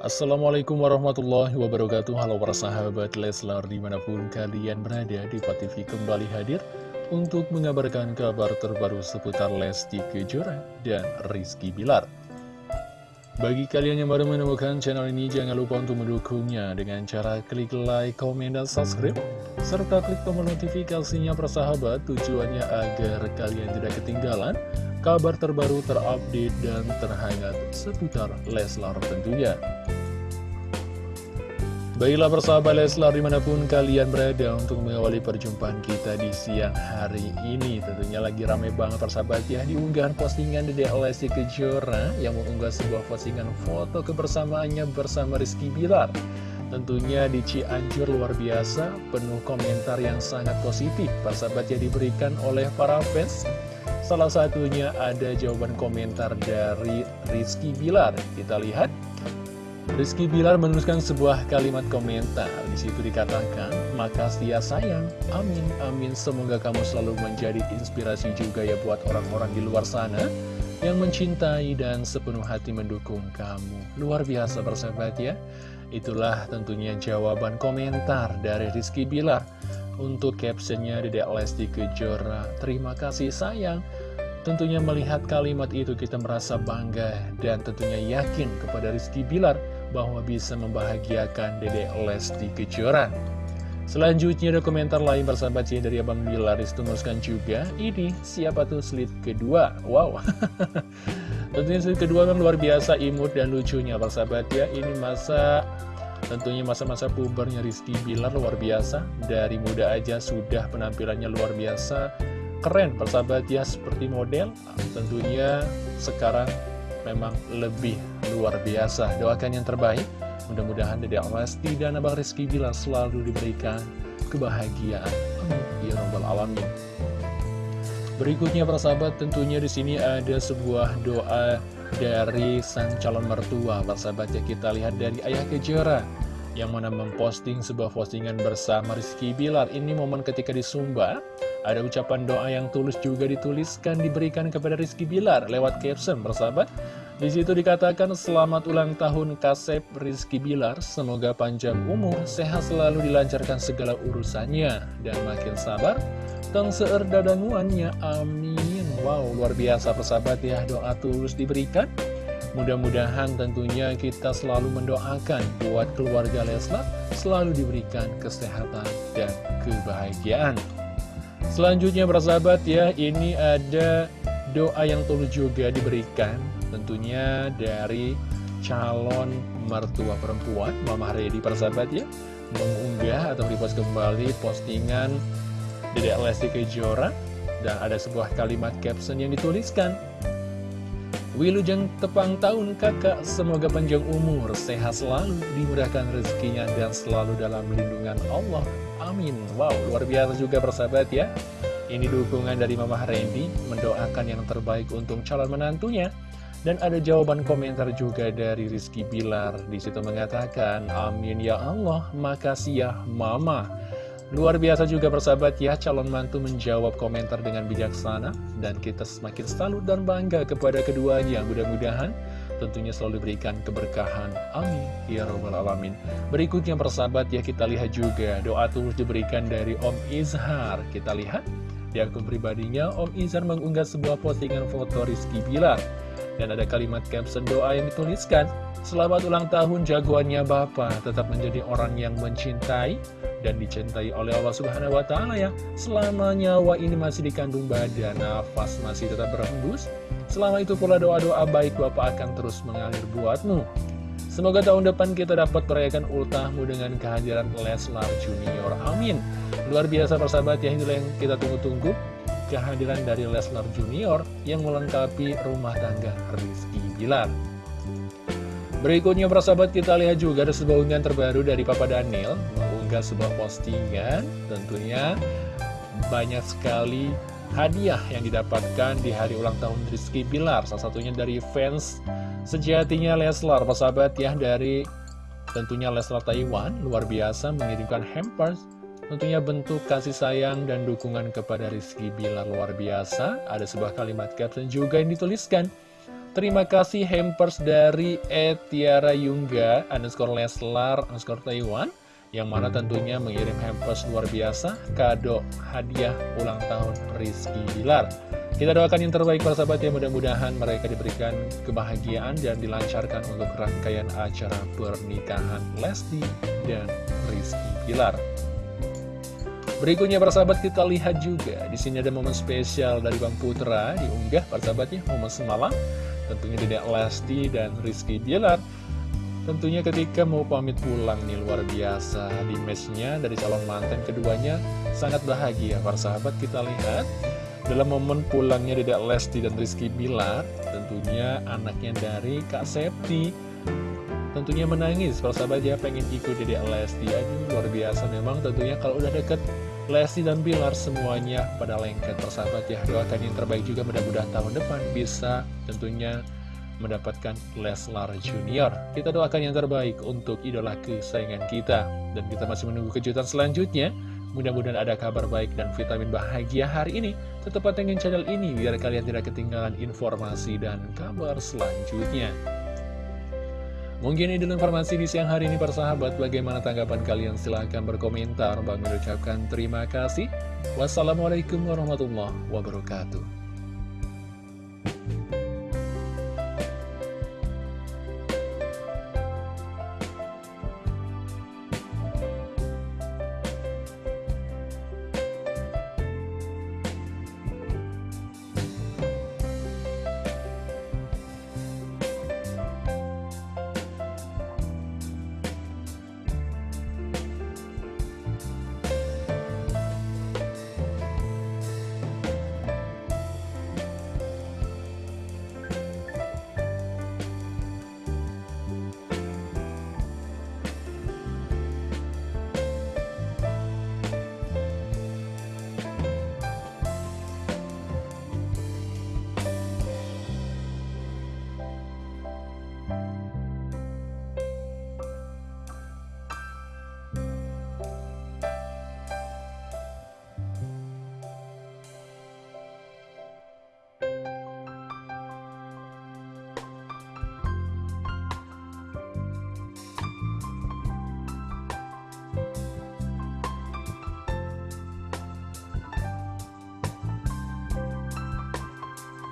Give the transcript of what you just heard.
Assalamualaikum warahmatullahi wabarakatuh. Halo para sahabat Leslar di mana pun kalian berada di TV kembali hadir Untuk mengabarkan kabar terbaru seputar Lesti Kejora dan Rizky Bilar. Bagi kalian yang baru menemukan channel ini jangan lupa untuk mendukungnya Dengan cara klik like, komen, dan subscribe Serta klik tombol notifikasinya persahabat Tujuannya agar kalian tidak ketinggalan kabar terbaru terupdate dan terhangat seputar Leslar tentunya. Baiklah persahabat Leslar di mana pun kalian berada untuk mengawali perjumpaan kita di siang hari ini Tentunya lagi rame banget persahabat ya di unggahan postingan Dede Lesti Kejora Yang mengunggah sebuah postingan foto kebersamaannya bersama Rizky Bilar Tentunya di Cianjur luar biasa penuh komentar yang sangat positif Persahabat ya diberikan oleh para fans Salah satunya ada jawaban komentar dari Rizky Bilar Kita lihat Rizky Bilar menuliskan sebuah kalimat komentar. Di situ dikatakan, Makasih ya sayang, amin, amin. Semoga kamu selalu menjadi inspirasi juga ya buat orang-orang di luar sana yang mencintai dan sepenuh hati mendukung kamu. Luar biasa persahabat ya. Itulah tentunya jawaban komentar dari Rizky Bilar. Untuk captionnya Dedek Lesti Kejora, terima kasih sayang. Tentunya melihat kalimat itu kita merasa bangga dan tentunya yakin kepada Rizky Bilar bahwa bisa membahagiakan Dede Lesti Kejora. Selanjutnya ada komentar lain persahabat ya dari Abang Bilar. Dituliskan juga Ini siapa tuh slide kedua? Wow. Tentunya slide kedua kan luar biasa imut dan lucunya persahabat ya. Ini masa Tentunya masa-masa pubernya Rizky Bilar luar biasa. Dari muda aja sudah penampilannya luar biasa Keren persahabat ya seperti model Tentunya sekarang memang lebih luar biasa. Doakan yang terbaik. Mudah-mudahan Dede Lesti dan Abang Rizky Bilar selalu diberikan kebahagiaan. Ya Rabbal Alamin. Berikutnya para sahabat tentunya di sini ada sebuah doa dari sang calon mertua. Para sahabat ya kita lihat dari Ayah Kejora yang mana memposting sebuah postingan bersama Rizky Bilar. Ini momen ketika di Sumba, ada ucapan doa yang tulus juga dituliskan diberikan kepada Rizky Bilar lewat caption, bersahabat. Di situ dikatakan selamat ulang tahun Kasep Rizky Bilar, semoga panjang umur, sehat selalu dilancarkan segala urusannya, dan makin sabar, tang seer dadanguannya, amin. Wow, luar biasa persahabat ya, doa tulus diberikan. Mudah-mudahan tentunya kita selalu mendoakan buat keluarga Leslar selalu diberikan kesehatan dan kebahagiaan. Selanjutnya persahabat ya, ini ada doa yang tulus juga diberikan tentunya dari calon mertua perempuan Mama Redi persahabat ya mengunggah atau repost kembali postingan Dedek Lesti Kejora dan ada sebuah kalimat caption yang dituliskan Wilujeng tepang tahun kakak, semoga panjang umur, sehat selalu, dimudahkan rezekinya, dan selalu dalam lindungan Allah. Amin. Wow, luar biasa juga persahabat ya. Ini dukungan dari Mama Randy, mendoakan yang terbaik untuk calon menantunya. Dan ada jawaban komentar juga dari Rizky Bilar. Di situ mengatakan, Amin ya Allah, makasih ya Mama. Luar biasa juga persahabat ya, calon mantu menjawab komentar dengan bijaksana dan kita semakin salut dan bangga kepada keduanya. Mudah-mudahan tentunya selalu diberikan keberkahan. Amin. Ya Rabbal Alamin. Berikutnya persahabat ya, kita lihat juga doa tulus diberikan dari Om Izhar. Kita lihat di akun pribadinya, Om Izhar mengunggah sebuah postingan foto Rizky Bilar. Dan ada kalimat caption doa yang dituliskan, Selamat ulang tahun jagoannya Bapak, tetap menjadi orang yang mencintai dan dicintai oleh Allah Subhanahu wa Ta'ala ya. Selama nyawa ini masih dikandung badan, nafas masih tetap berhembus. Selama itu pula doa-doa baik Bapak akan terus mengalir buatmu. Semoga tahun depan kita dapat merayakan ultahmu dengan kehadiran Leslar Junior. Amin. Luar biasa persahabat ya, inilah yang kita tunggu-tunggu kehadiran dari Leslar Junior yang melengkapi rumah tangga Rizky Bilar. Berikutnya persahabat kita lihat juga ada sebuah unggahan terbaru dari Papa Daniel. Mengunggah sebuah postingan Tentunya banyak sekali hadiah yang didapatkan di hari ulang tahun Rizky Bilar. Salah satunya dari fans sejatinya Leslar Persahabat ya dari tentunya Leslar Taiwan. Luar biasa mengirimkan hampers Tentunya bentuk kasih sayang dan dukungan kepada Rizky Bilar luar biasa Ada sebuah kalimat caption juga yang dituliskan Terima kasih hampers dari Etiara Yungga underscore Leslar underscore Taiwan yang mana tentunya mengirim hampers luar biasa kado hadiah ulang tahun Rizky Bilar. Kita doakan yang terbaik para sahabat ya mudah-mudahan mereka diberikan kebahagiaan dan dilancarkan untuk rangkaian acara pernikahan Lesti dan Rizky Bilar. Berikutnya para sahabat kita lihat juga. Di sini ada momen spesial dari Bang Putra. Diunggah para sahabatnya momen semalam. Tentunya tidak Lesti dan Rizky Bilar. Tentunya ketika mau pamit pulang nih luar biasa. Di matchnya dari calon mantan keduanya sangat bahagia para sahabat kita lihat. Dalam momen pulangnya tidak Lesti dan Rizky Bilar tentunya anaknya dari Kak Septi. Tentunya menangis para sahabat ya pengen ikut tidak Lesti. Aduh luar biasa memang tentunya kalau udah deket Lesti dan Bilar semuanya pada lengket persahabat ya. Doakan yang terbaik juga mudah-mudahan tahun depan bisa tentunya mendapatkan Leslar Junior. Kita doakan yang terbaik untuk idola kesayangan kita. Dan kita masih menunggu kejutan selanjutnya. Mudah-mudahan ada kabar baik dan vitamin bahagia hari ini. Tetap pantengin channel ini biar kalian tidak ketinggalan informasi dan kabar selanjutnya Mungkin ini dulu informasi di siang hari ini para sahabat. Bagaimana tanggapan kalian? Silahkan berkomentar. Bang mengucapkan terima kasih. Wassalamualaikum warahmatullahi wabarakatuh.